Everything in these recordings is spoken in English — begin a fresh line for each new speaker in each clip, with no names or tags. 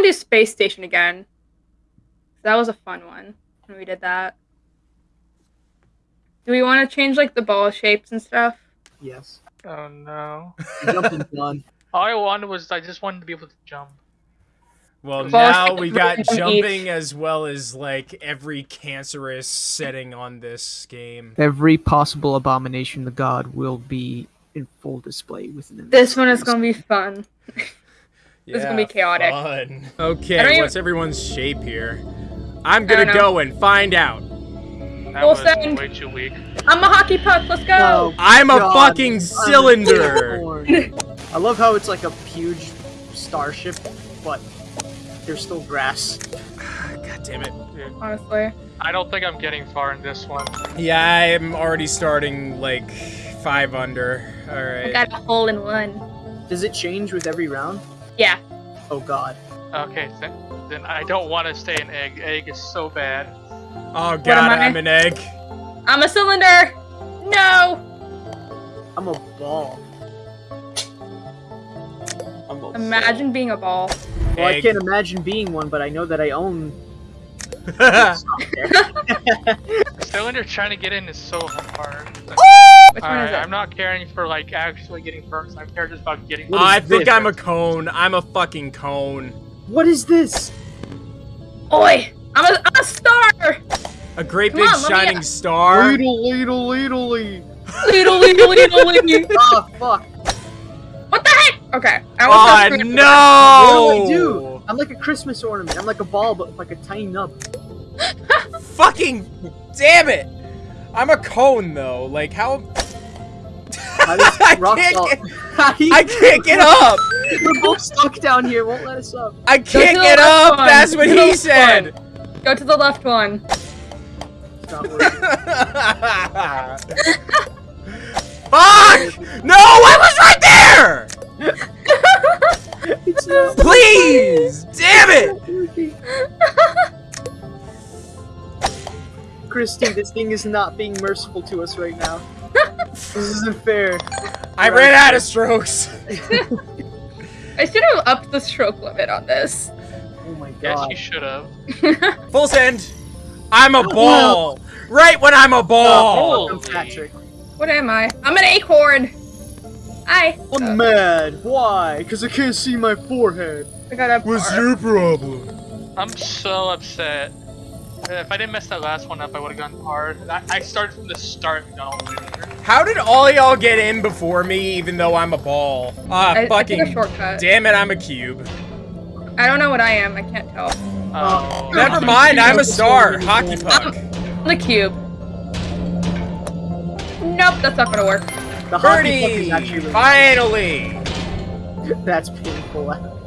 want to do Space Station again. That was a fun one when we did that. Do we want to change like the ball shapes and stuff?
Yes.
Oh no.
Jumping fun.
All I wanted was I just wanted to be able to jump.
Well,
Well,
now we got
each.
jumping as well as like every cancerous setting on this game.
Every possible abomination the God will be in full display within
This one is gonna be fun. It's gonna be chaotic.
Fun. Okay,
don't even-
what's everyone's shape here? I'm gonna go and find out.
That
We'll
was
send-
way too weak.
I'm a hockey puck. Let's go.
No.
I'm a fucking
I'm
cylinder.
I love how it's like a huge starship, but there's still grass.
God damn it.
Honestly,
I don't think I'm getting far in this one.
Yeah, I'm already starting like five under. Alright.
I got a hole in one.
Does it change with every round?
Yeah.
Oh God.
Okay, then, then I don't want to stay an egg. Egg is so bad.
Oh god,
I?
I'm an egg.
I'm a cylinder. No.
I'm a ball. I'm a
Imagine being a ball.
Ball. Well, I can't imagine being one, but I know that I own.
Cylinder trying to get in is so hard.
Oh, Which one
Alright,
is it?
I'm not caring for like actually getting first. I'm caring just about getting.
What is
I think
this?
I'm a cone. I'm a fucking cone.
What is this?
Oi! I'm a, I'm a star.
A great
Come
big
on, let me-
shining star.
Ladle, ladle, ladle.
Leedle, leedle, leedle, leedle.
Ah, fuck.
What the heck? Okay. I
Oh
was gonna-
no!
What do I do? I'm like a Christmas ornament. I'm like a ball, but with like a tiny nub.
Fucking damn it! I'm a cone though. Like how?
How
I can't get-
How do you-
I can't get up.
We're both stuck down here. Won't let us up.
I can't get up.
one.
That's what
Go
he
left
said.
Go to the left one.
It's not working.
Fuck! No, I was right there. Please, damn it!
Working. Christy, this thing is not being merciful to us right now. This isn't fair.
I ran out of strokes.
I should have upped the stroke limit on this.
Oh my god.
Yes, you should have.
Full send. I'm a oh, ball. Right when I'm a oh, ball.
Oh.
Patrick.
What am I? I'm an acorn. Hi.
I'm uh, mad. Why? Because I can't see my forehead.
I got a
What's
bar.
your problem?
I'm so upset. If I didn't mess that last one up, I would have gone hard. I, I started from the start and got all the way there.
How did all y'all get in before me, even though I'm a ball? Ah,
I, I took a
fucking.
shortcut.
Damn it, I'm a cube.
I don't know what I am. I can't tell.
Oh.
Never mind, I'm a star. Hockey puck.
I'm the cube. Nope, that's not gonna work.
The hockey puck
Birdie!
is actually really
Finally!
That's painful.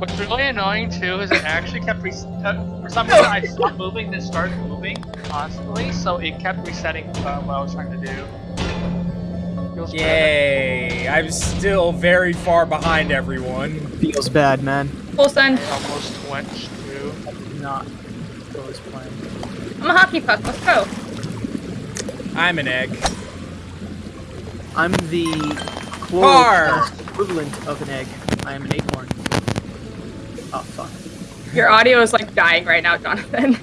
What's really annoying too is it actually kept re- for some reason I stopped moving, then started moving constantly, so it kept resetting uh, what I was trying to do. Feels bad.
Yay! I'm still very far behind everyone.
Feels bad, man.
Full send.
Almost went through.
Not go as planned.
I'm a hockey puck. Let's go.
I'm an egg.
I'm the
Car.
chloroplast equivalent of an egg. I am an acorn. Oh fuck.
Your audio is like dying right now, Jonathan.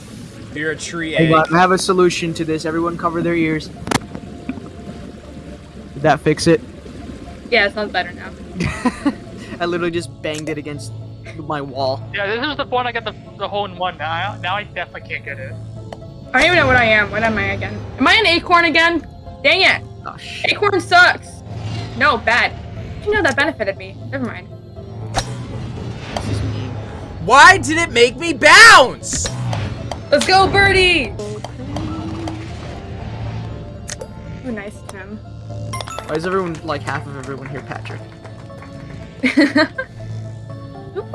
You're a tree egg.
Hold I have a solution to this. Everyone cover their ears. Did that fix it?
Yeah, it sounds better now.
I literally just banged it against my wall.
Yeah, this is the point I got the, the hole in one. Now, now I definitely can't get it.
I don't even know what I am. What am I again? Am I an acorn again? Dang it.
Oh shit.
Acorn sucks. No, bad. You know that benefited me. Never mind.
This is mean.
Why did it make me bounce?
Let's go, birdie! Ooh, nice, Tim.
Why is everyone like half of everyone here, Patrick?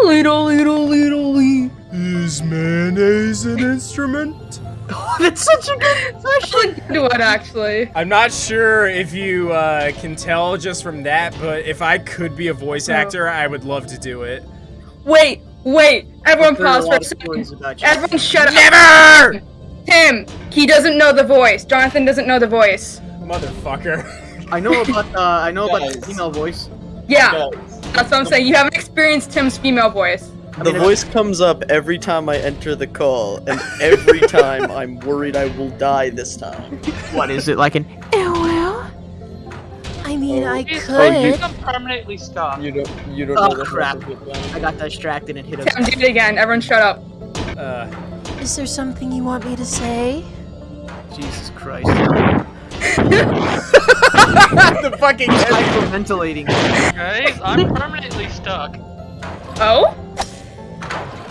little, little, little, little.
Is mayonnaise an instrument?
That's such a good question.
Do what, actually?
I'm not sure if you uh, can tell just from that, but if I could be a voice
Oh.
actor, I would love to do it.
Wait, wait. Everyone
There are a
pause for a second.
stories about you.
Everyone shut up.
Never!
Tim, he doesn't know the voice. Jonathan doesn't know the voice.
Motherfucker.
I know about uh, I know about the female voice.
Yeah, That's what I'm saying. You haven't experienced Tim's female voice.
I
The
mean,
voice comes up every time I enter the call, and every time I'm worried I will die this time.
what is it like an?
Eh, well, I mean, I
He's,
could.
he's permanently stuck.
You don't. You don't
Oh,
know the
crap. I got distracted and hit
Tim,
him.
do it again. Everyone shut up.
Uh,
Is there something you want me to say?
Jesus Christ!
the fucking
Hyperventilating.
Guys, I'm permanently stuck.
Oh?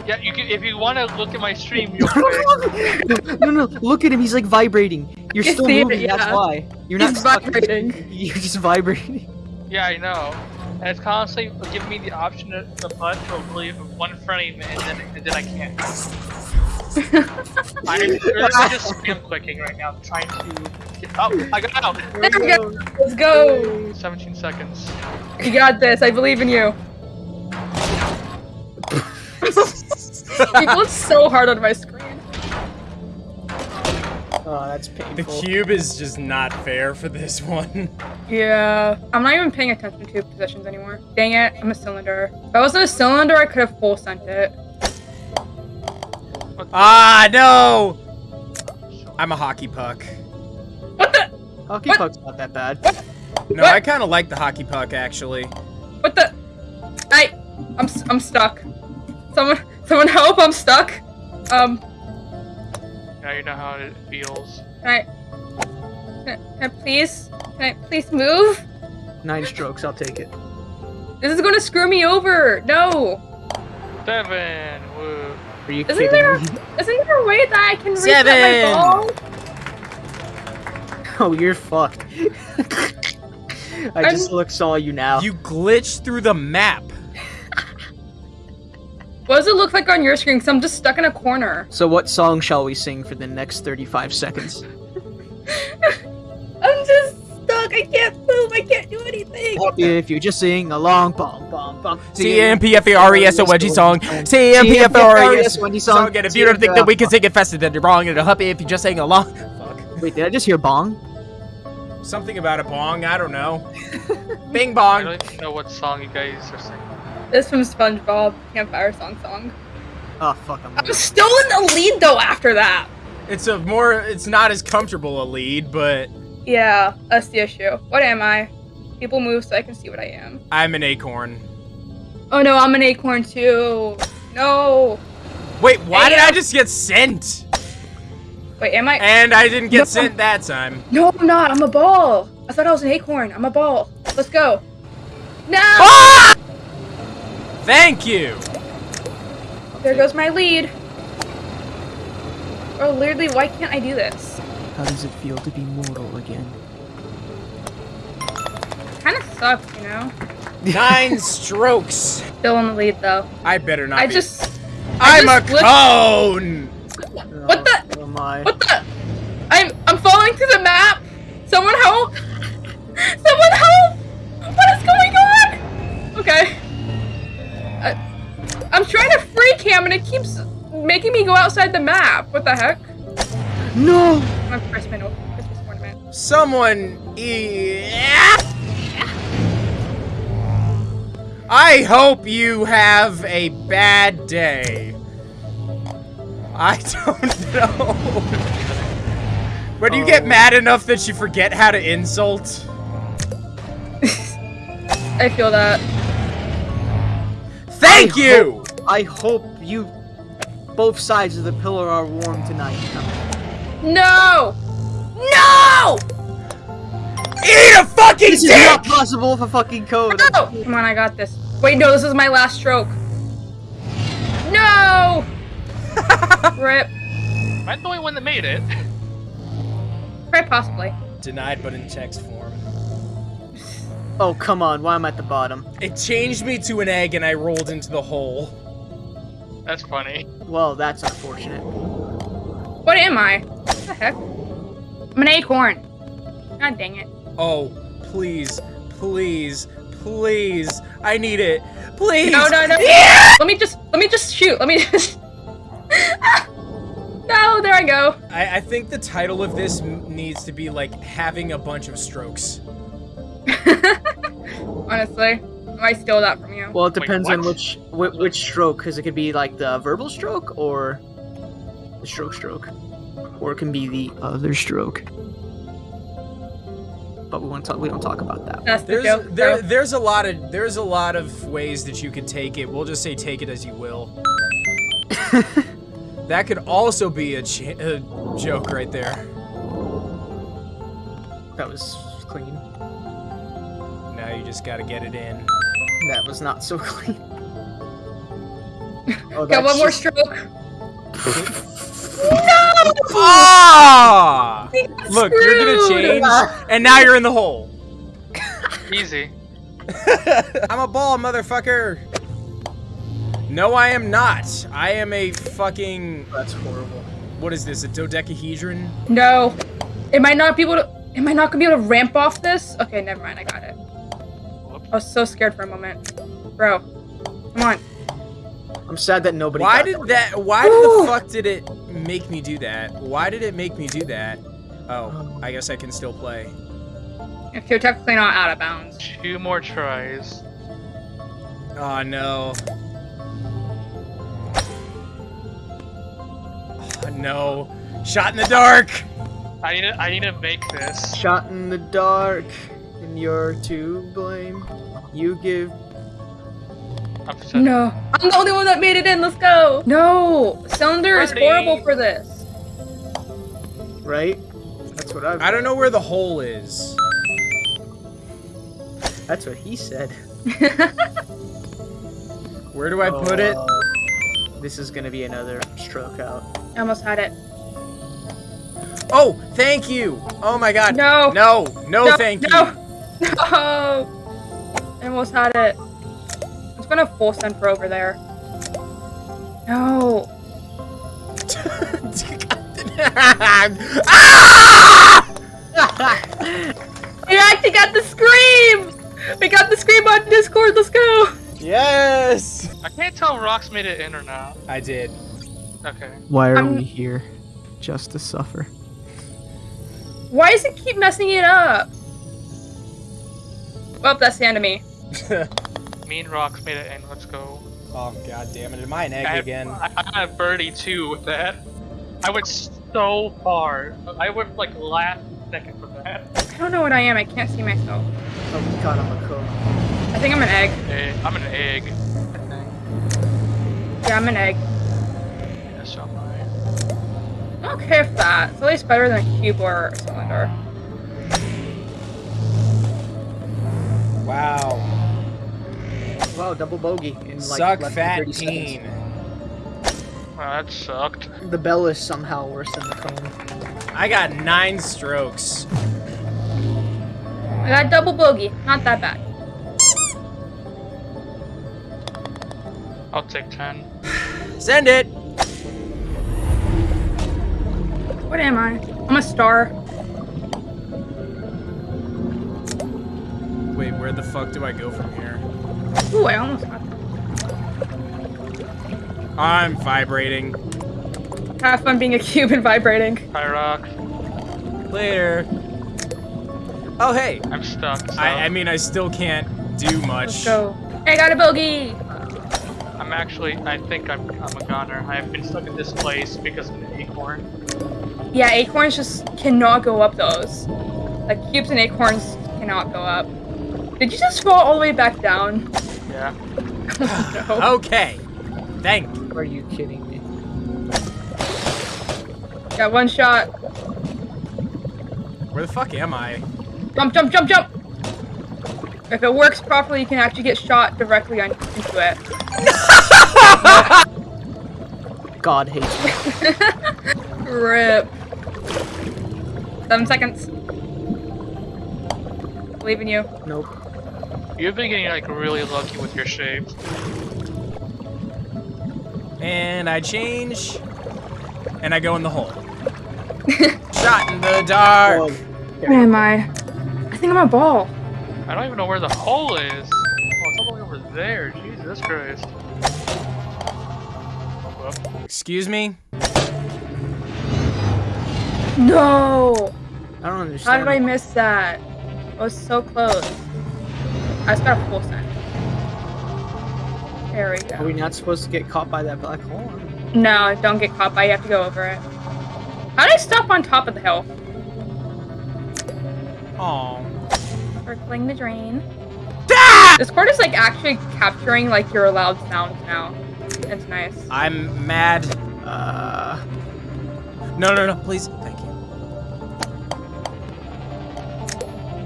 Yeah, you can, if you want to look at my stream real quick.
no, no, look at him. He's like vibrating. You're still
see it,
moving. That's why. You're not
He's
stuck.
vibrating.
You're just vibrating.
Yeah, I know. And it's constantly giving me the option to, to putt for really one frame, and then, and then I can't. I'm literally just spam clicking right now, trying to get. Oh, I got out!
There we go. Let's go.
17 seconds.
You got this. I believe in you. you look so hard on my screen.
Oh, that's
The cube is just not fair for this one.
Yeah. I'm not even paying attention to positions anymore. Dang it. I'm a cylinder. If I wasn't a cylinder, I could have full sent it.
Ah, no! I'm a hockey puck.
What the?
Hockey
What?
puck's not that bad.
No,
What?
I kind of like the hockey puck, actually.
What the? I. I'm, s- I'm stuck. Someone, someone help. I'm stuck. Um,
Now you know how it feels.
can I, can can I please, can I please move?
Nine strokes. I'll take it.
This is gonna screw me over. No.
Seven! Woo.
Are you
Isn't
kidding
there-
me?
Isn't there a way that I can reset
Seven.
my ball?
Oh, you're fucked. I
I'm-
just look saw you now.
You glitched through the map.
What does it look like on your screen? Cause I'm just stuck in a corner.
So what song shall we sing for the next 35 seconds?
I'm just stuck. I can't move. I can't do anything.
if you just sing along, bum bum bum.
C-M-P-F-A-R-E-S-O-N-G song.
C-M-P-F-A-R-E-S
C-M-P-F-A-R-E-S
Wendy
song.
song.
And if you don't think that we can sing it faster, then you're wrong and you're happy if you just sing along. Fuck.
Wait, did I just hear bong?
Something about a bong, I don't know. Bing bong.
I don't even know what song you guys are singing.
This from SpongeBob Campfire Song Song.
Oh fuck, I'm.
I'm still in the lead though after that.
It's a more, it's not as comfortable a lead, but
Yeah, that's the issue. What am I? People move so I can see what I am.
I'm an acorn.
Oh no, I'm an acorn too. No.
Wait, why did I just get sent?
Wait, am I?
And I didn't get
No.
sent that time.
No, I'm not. I'm a ball. I thought I was an acorn. I'm a ball. Let's go. No!
Ah! Thank you.
There goes my lead. Oh, literally, why can't I do this?
How does it feel to be mortal again?
Kind of sucks, you know?
Nine strokes.
Still in the lead, though.
I better not
I
be.
just. I
I'm a
just flipped-
cone.
What the?
Oh, oh my.
What the? The map. What the heck?
No!
I'm Christmas oh, Christmas ornament.
Someone. Yeah. I hope you have a bad day. I don't know. When you get
Oh.
mad enough that you forget how to insult.
I feel that.
Thank
I
you!
I hope you. Both sides of the pillar are warm tonight.
No! No!
Eat a fucking
This is
dick!
not possible for fucking code.
No! Come on, I got this. Wait, no, this is my last stroke. No! Rip.
Am I the only one that made it?
Quite possibly.
Denied but in text form.
Oh, come on. Why am I at the bottom?
It changed me to an egg and I rolled into the hole.
That's funny.
Well, that's unfortunate.
What am I? What the heck? I'm an acorn. God dang it.
Oh, please, please, please. I need it. Please.
No, no, no.
Yeah!
Let me just, let me just shoot. Let me just. no, there I go.
I, I think the title of this m- needs to be like having a bunch of strokes.
Honestly, I'm I steal that from you.
Well, it
Wait,
depends on which which, which stroke, because it could be like the verbal stroke or the stroke stroke, or it can be the other stroke. But we won't talk. We don't talk about that.
That's the
There's
joke.
there
bro.
there's a lot of there's a lot of ways that you could take it. We'll just say take it as you will. that could also be a, ch- a joke right there.
That was clean.
Now you just gotta get it in.
That was not so clean. Oh,
Got one more
just-
stroke.
Ah! Look, you're gonna change, and now you're in the hole.
Easy.
I'm a ball, motherfucker. No, I am not. I am a fucking.
That's horrible.
What is this? A dodecahedron?
No. Am I not be able to? Am I not gonna be able to ramp off this? Okay, never mind. I got it. I was so scared for a moment, bro. Come on.
I'm sad that nobody.
Why
got
did
that.
that? Why
Woo!
did the fuck did it make me do that? Why did it make me do that? Oh, I guess I can still play.
If you're technically not out of bounds.
Two more tries.
Oh no. Oh, no. Shot in the dark.
I need to, I need to make this.
Shot in the dark, and you're to blame. You give.
I'm
No. I'm the only one that made it in. Let's go. No. Cylinder is horrible for this.
Right? That's what I.
I don't know where the hole is.
That's what he said.
Where do I put it?
Oh, This is gonna be another stroke out.
I almost had it.
Oh, thank you. Oh my god.
No.
No, no,
No,
thank
no.
you.
No. I almost had it. It's gonna full send for over there. No. We actually got the scream! We got the scream on Discord. Let's go.
Yes.
I can't tell if Rocks made it in or not.
I did.
Okay.
Why are
I'm-
we here? Just to suffer.
Why does it keep messing it up? Well, that's the end of me.
Me and Rocks made it in. Let's go.
oh god damn it! Am I an egg
I,
again?
I, I had birdie too with that. I went so far. I went like last second for that.
I don't know what I am. I can't see myself.
Oh god, I'm a cook.
I think I'm an egg.
Hey, I'm an egg. I think.
Yeah, I'm an egg.
Yes, I'm right.
I'm okay with that. It's at least better than a cube or a cylinder.
Wow.
Wow, double bogey in like
Suck
less than
fat
30 seconds.
teen.
Wow, that sucked.
The bell is somehow worse than the cone.
I got nine strokes.
I got double bogey. Not that bad.
I'll take 10.
Send it.
What am I? I'm a star.
Where the fuck do I go from here?
Ooh, I almost got
I'm vibrating.
that. Have fun being a cube and vibrating.
Hi, Rock.
Later. Oh hey.
I'm stuck. So
I, I mean, I still can't do much.
Let's
much.
go. I got a bogey.
I'm actually. I think I'm. I'm a goner. I've been stuck in this place because of an acorn.
Yeah, acorns just cannot go up those. Like cubes and acorns cannot go up. Did you just fall all the way back down?
Yeah.
no.
Okay. Thank you.
Are you kidding me?
Got one shot.
Where the fuck am I?
Jump, jump, jump, jump! If it works properly, you can actually get shot directly on, into it.
God hates me.
Rip. Seven seconds. Believe in you.
Nope.
You've been getting like really lucky with your shape.
And I change. And I go in the hole. Shot in the dark.
Whoa.
Where am I? I think I'm a ball.
I don't even know where the hole is. Oh, it's all the way over there. Jesus Christ.
Excuse me?
No!
I don't understand.
How did I miss that? I was so close. I just got a full send. There we
Are we not supposed to get caught by that black hole?
No, don't get caught by. You have to go over it. How do I stop on top of the hill?
Aw.
Circling the drain.
Ah!
Discord is like actually capturing like your loud sounds now. It's nice.
I'm mad.
Uh,
No, no, no, please. Thank you.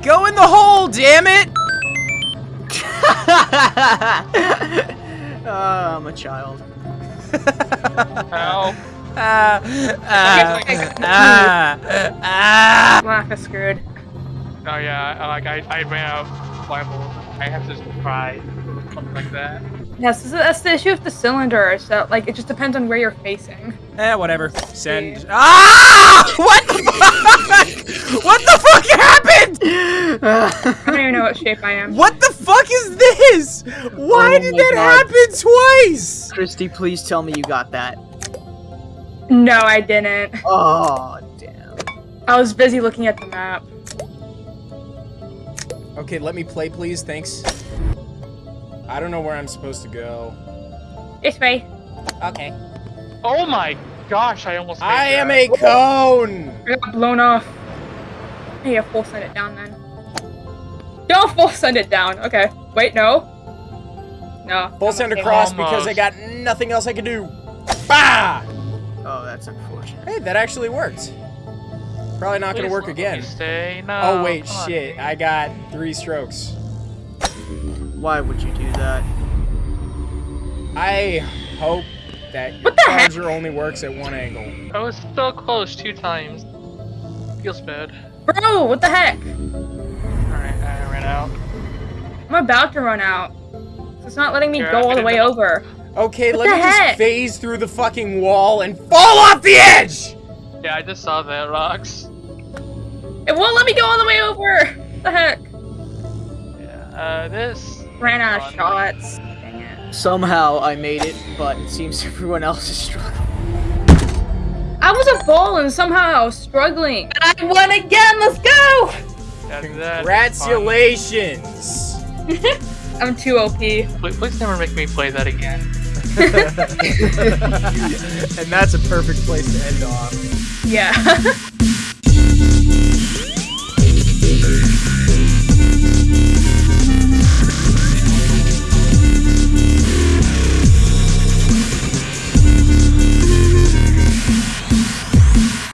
Go in the hole, damn it!
Uh, I'm a child.
Help.
Ah, ah, ah, ah.
Laugh is screwed.
Oh yeah, I- like I, I ran out of Bible. I have to just cry. Something like that.
Yes, this is- that's the issue with the cylinder. So, like it just depends on where you're facing.
Eh, whatever. Send. Ah! What the fuck? What the fuck happened?
I don't even know what shape I am.
What the fuck is this? Why
Oh
did that
God.
happen twice?
Christy, please tell me you got that.
No, I didn't.
Oh, damn.
I was busy looking at the map.
Okay, let me play, please. Thanks. I don't know where I'm supposed to go.
This way.
Okay.
Oh my gosh! I almost.
I am a cone.
I got blown off. Hey, yeah, full send it down then. Don't full send it down. Okay. Wait, no. No.
Full send
okay.
across because I got nothing else I can do. Bah!
Oh, that's unfortunate.
Hey, that actually worked. Probably not gonna work again.
Stay. No.
Oh wait,
come on.
shit! I got three strokes.
Why would you do that?
I hope that your
What the heck?
charger only works at one angle.
I was so close two times. Feels bad.
Bro, what the heck?
Alright, I ran out.
I'm about to run out. It's not letting me
Here,
go all the way
know-
over.
Okay,
What
let me
heck?
just phase through the fucking wall and fall off the edge!
Yeah, I just saw that rocks.
It won't let me go all the way over. What the heck?
Yeah. Uh, this.
Ran out of shots. Dang it.
Somehow I made it, but it seems everyone else is struggling.
I was a ball and somehow I was struggling. And I won again. Let's go.
Congratulations!
I'm too OP.
Please, please never make me play that again.
and that's a perfect place to end off.
Yeah.